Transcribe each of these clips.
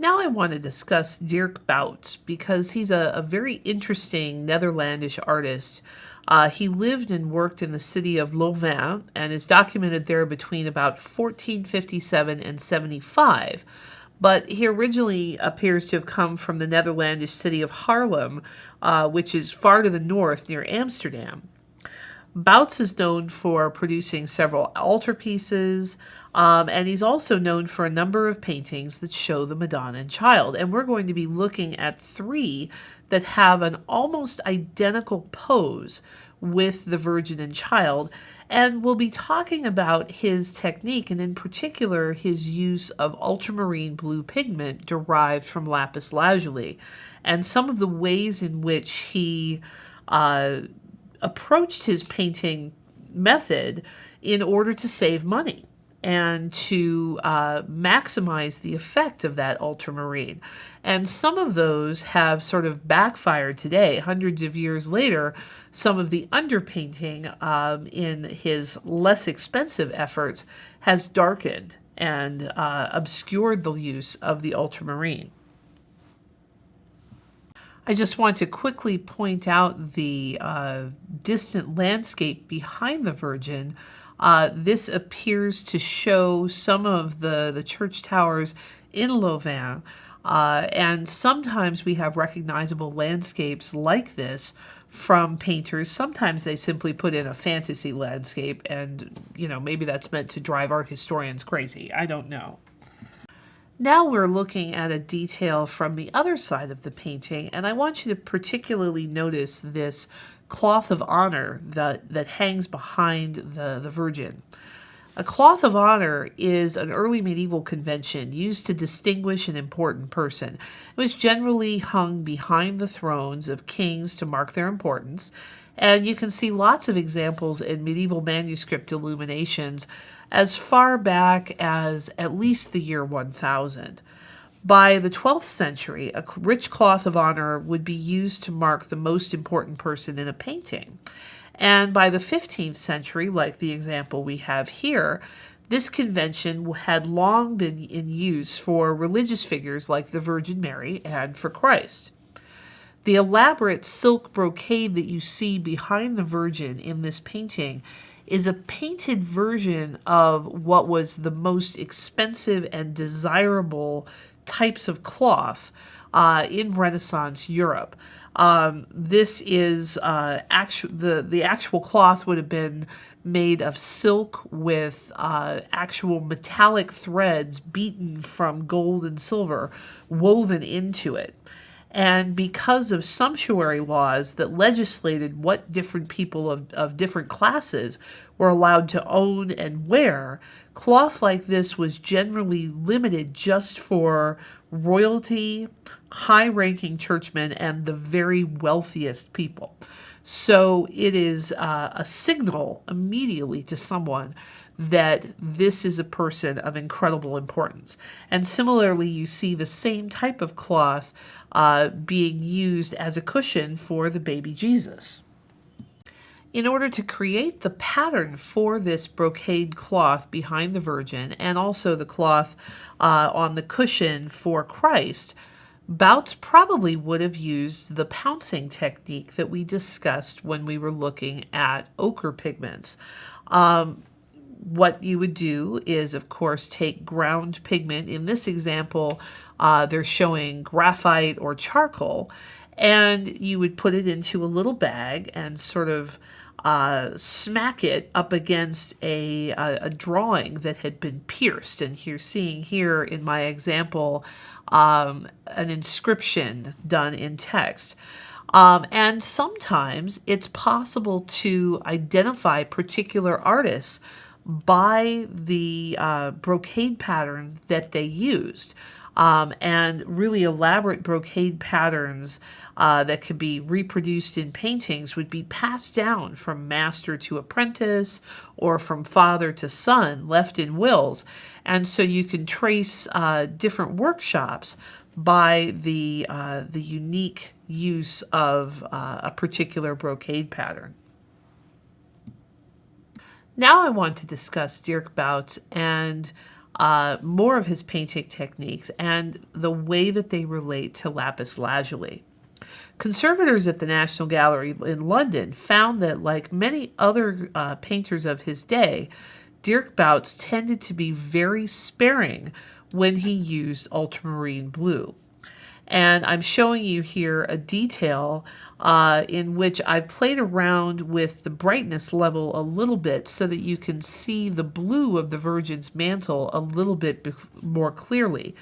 Now I want to discuss Dirk Bouts because he's a, a very interesting Netherlandish artist. Uh, he lived and worked in the city of Louvain and is documented there between about 1457 and 75. But he originally appears to have come from the Netherlandish city of Haarlem, uh, which is far to the north near Amsterdam. Bouts is known for producing several altarpieces, um, and he's also known for a number of paintings that show the Madonna and Child. And we're going to be looking at three that have an almost identical pose with the Virgin and Child. And we'll be talking about his technique, and in particular, his use of ultramarine blue pigment derived from lapis lazuli, and some of the ways in which he uh, approached his painting method in order to save money and to uh, maximize the effect of that ultramarine. And some of those have sort of backfired today, hundreds of years later. Some of the underpainting um, in his less expensive efforts has darkened and uh, obscured the use of the ultramarine. I just want to quickly point out the uh, distant landscape behind the Virgin. Uh, this appears to show some of the, the church towers in Louvain. Uh, and sometimes we have recognizable landscapes like this from painters. Sometimes they simply put in a fantasy landscape, and you know maybe that's meant to drive art historians crazy. I don't know. Now we're looking at a detail from the other side of the painting, and I want you to particularly notice this cloth of honor that, that hangs behind the, the Virgin. A cloth of honor is an early medieval convention used to distinguish an important person. It was generally hung behind the thrones of kings to mark their importance, and you can see lots of examples in medieval manuscript illuminations as far back as at least the year 1000. By the 12th century, a rich cloth of honor would be used to mark the most important person in a painting. And by the 15th century, like the example we have here, this convention had long been in use for religious figures like the Virgin Mary and for Christ. The elaborate silk brocade that you see behind the Virgin in this painting is a painted version of what was the most expensive and desirable types of cloth uh, in Renaissance Europe. Um, this is uh, actu- the the actual cloth would have been made of silk with uh, actual metallic threads beaten from gold and silver woven into it. And because of sumptuary laws that legislated what different people of, of different classes were allowed to own and wear, cloth like this was generally limited just for royalty, high ranking churchmen, and the very wealthiest people. So it is uh, a signal immediately to someone that this is a person of incredible importance. And similarly, you see the same type of cloth uh, being used as a cushion for the baby Jesus. In order to create the pattern for this brocade cloth behind the Virgin and also the cloth uh, on the cushion for Christ, Bouts probably would have used the pouncing technique that we discussed when we were looking at ochre pigments. Um, what you would do is, of course, take ground pigment. In this example, uh, they're showing graphite or charcoal, and you would put it into a little bag and sort of uh, smack it up against a, a, a, drawing that had been pierced. And you're seeing here in my example um, an inscription done in text. Um, and sometimes it's possible to identify particular artists by the uh, brocade pattern that they used. Um, and really elaborate brocade patterns uh, that could be reproduced in paintings would be passed down from master to apprentice or from father to son, left in wills. And so you can trace uh, different workshops by the, uh, the unique use of uh, a particular brocade pattern. Now I want to discuss Dirk Bouts and uh, more of his painting techniques and the way that they relate to lapis lazuli. Conservators at the National Gallery in London found that, like many other uh, painters of his day, Dirk Bouts tended to be very sparing when he used ultramarine blue. And I'm showing you here a detail uh, in which I've played around with the brightness level a little bit so that you can see the blue of the Virgin's mantle a little bit more clearly.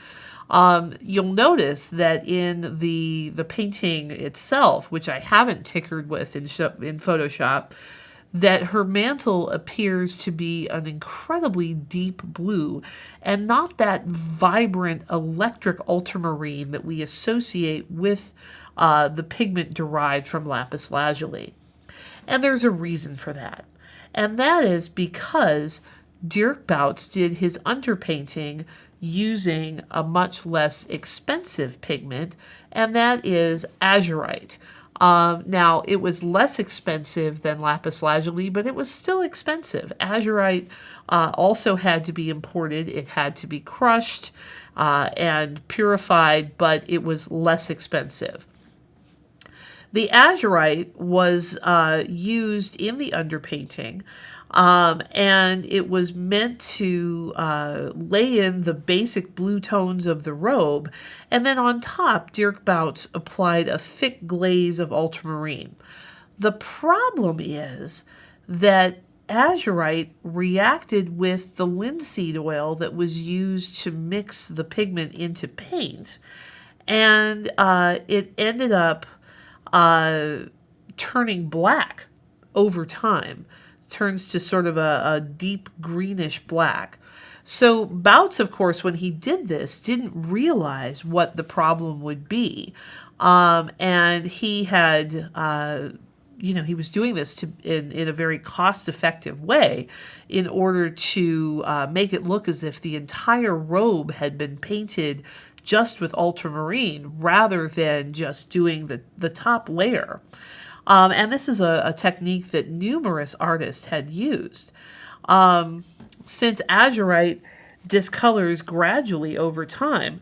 Um, you'll notice that in the the painting itself, which I haven't tickered with in, in Photoshop, that her mantle appears to be an incredibly deep blue and not that vibrant electric ultramarine that we associate with uh, the pigment derived from lapis lazuli. And there's a reason for that. And that is because Dirk Bouts did his underpainting using a much less expensive pigment, and that is azurite. Um, now, it was less expensive than lapis lazuli, but it was still expensive. Azurite uh, also had to be imported. It had to be crushed uh, and purified, but it was less expensive. The azurite was uh, used in the underpainting um, and it was meant to uh, lay in the basic blue tones of the robe. And then on top, Dirk Bouts applied a thick glaze of ultramarine. The problem is that azurite reacted with the linseed oil that was used to mix the pigment into paint. And uh, it ended up uh, turning black over time turns to sort of a, a deep greenish black. So Bouts, of course, when he did this, didn't realize what the problem would be. Um, and he had, uh, you know, he was doing this to in, in a very cost-effective way in order to uh, make it look as if the entire robe had been painted just with ultramarine rather than just doing the, the top layer. Um, and this is a, a, technique that numerous artists had used. Um, since azurite discolors gradually over time,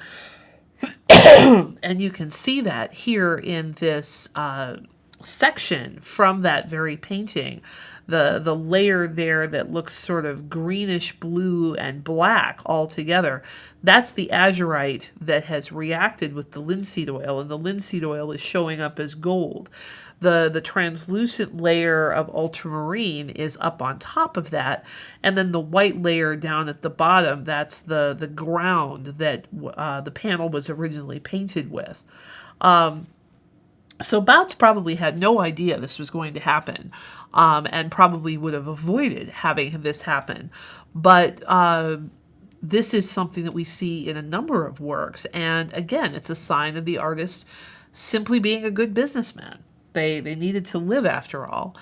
and you can see that here in this uh, section from that very painting, the, the layer there that looks sort of greenish blue and black all together, that's the azurite that has reacted with the linseed oil, and the linseed oil is showing up as gold. The the translucent layer of ultramarine is up on top of that and then the white layer down at the bottom that's the the ground that uh, the panel was originally painted with. Um, so Bouts probably had no idea this was going to happen um, and probably would have avoided having this happen but uh, this is something that we see in a number of works and again it's a sign of the artist simply being a good businessman they, they needed to live after all.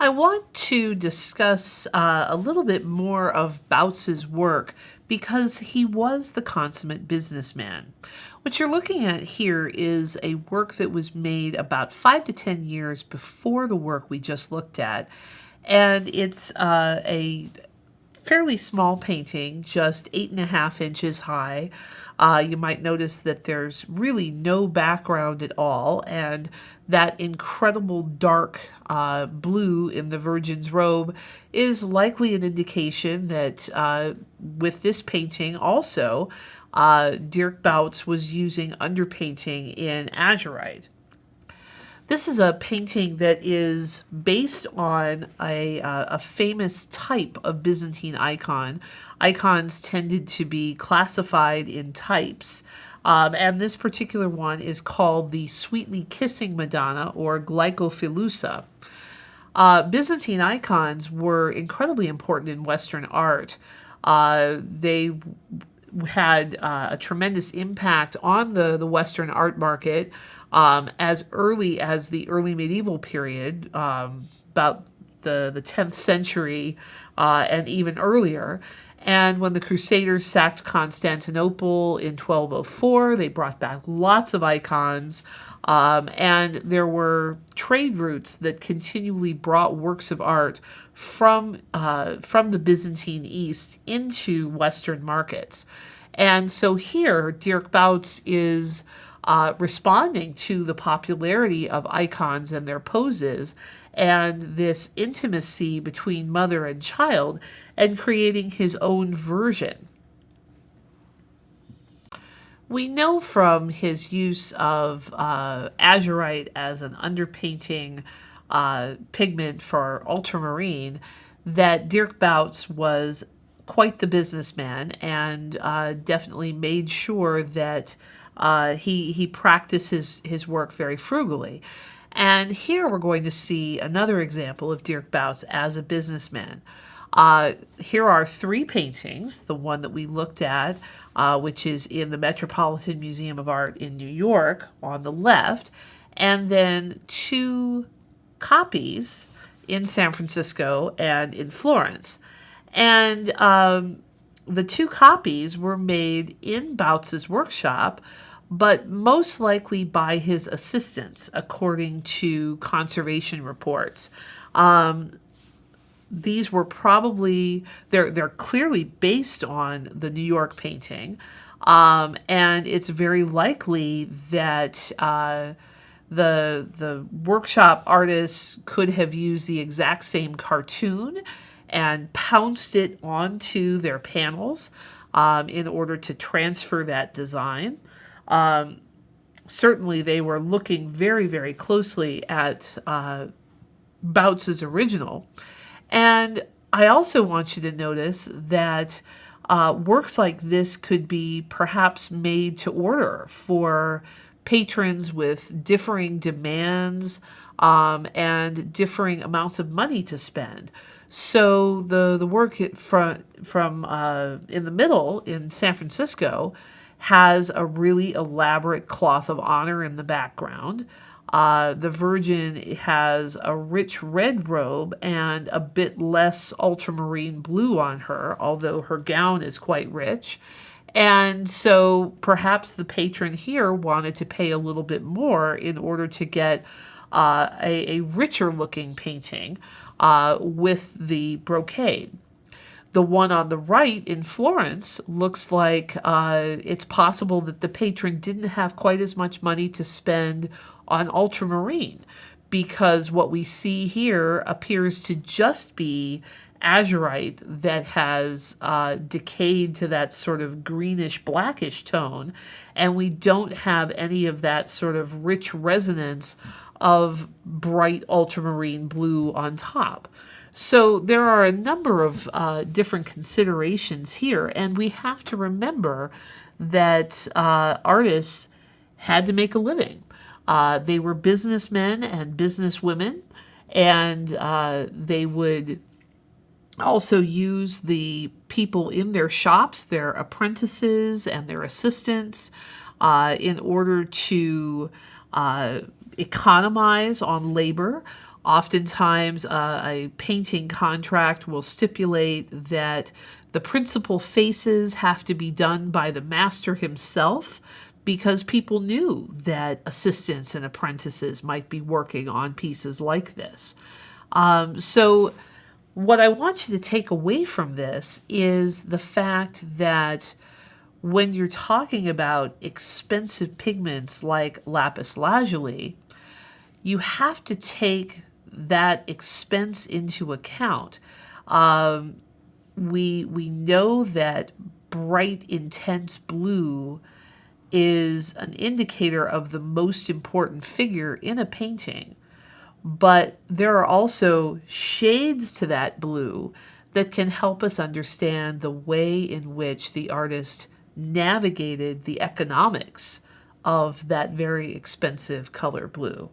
I want to discuss uh, a little bit more of Bouts's work because he was the consummate businessman. What you're looking at here is a work that was made about five to ten years before the work we just looked at. And it's uh, a fairly small painting, just eight and a half inches high. Uh, you might notice that there's really no background at all, and that incredible dark uh, blue in the Virgin's robe is likely an indication that uh, with this painting also, uh, Dirk Bouts was using underpainting in azurite. This is a painting that is based on a, uh, a famous type of Byzantine icon. Icons tended to be classified in types. Um, and this particular one is called the Sweetly Kissing Madonna or Glykophilousa. Uh, Byzantine icons were incredibly important in Western art. Uh, they had uh, a tremendous impact on the, the Western art market um, as early as the early medieval period, um, about the, the 10th century uh, and even earlier. And when the Crusaders sacked Constantinople in 1204, they brought back lots of icons. Um, and there were trade routes that continually brought works of art from, uh, from the Byzantine East into Western markets. And so here, Dirk Bouts is uh, responding to the popularity of icons and their poses and this intimacy between mother and child and creating his own version. We know from his use of uh, azurite as an underpainting uh, pigment for ultramarine that Dirk Bouts was quite the businessman and uh, definitely made sure that uh, he, he practiced his, his work very frugally. And here we're going to see another example of Dirk Bouts as a businessman. Uh, here are three paintings. The one that we looked at, uh, which is in the Metropolitan Museum of Art in New York on the left, and then two copies in San Francisco and in Florence. And um, the two copies were made in Bouts's workshop but most likely by his assistants, according to conservation reports. Um, these were probably they're they're clearly based on the New York painting, um, and it's very likely that uh, the the workshop artists could have used the exact same cartoon and pounced it onto their panels um, in order to transfer that design. Um, certainly, they were looking very, very closely at uh, original. And I also want you to notice that uh, works like this could be perhaps made to order for patrons with differing demands um, and differing amounts of money to spend. So the the work from from uh, in the middle in San Francisco has a really elaborate cloth of honor in the background. Uh, the Virgin has a rich red robe and a bit less ultramarine blue on her, although her gown is quite rich. And so perhaps the patron here wanted to pay a little bit more in order to get uh, a, a, richer looking painting uh, with the brocade. The one on the right in Florence looks like uh, it's possible that the patron didn't have quite as much money to spend on ultramarine because what we see here appears to just be azurite that has uh, decayed to that sort of greenish blackish tone and we don't have any of that sort of rich resonance of bright ultramarine blue on top. So there are a number of uh, different considerations here, and we have to remember that uh, artists had to make a living. Uh, they were businessmen and businesswomen, and uh, they would also use the people in their shops, their apprentices and their assistants, uh, in order to uh, economize on labor. Oftentimes, uh, a painting contract will stipulate that the principal faces have to be done by the master himself because people knew that assistants and apprentices might be working on pieces like this. Um, so, what I want you to take away from this is the fact that when you're talking about expensive pigments like lapis lazuli, you have to take that expense into account. Um, we we know that bright, intense blue is an indicator of the most important figure in a painting. But there are also shades to that blue that can help us understand the way in which the artist navigated the economics of that very expensive color blue.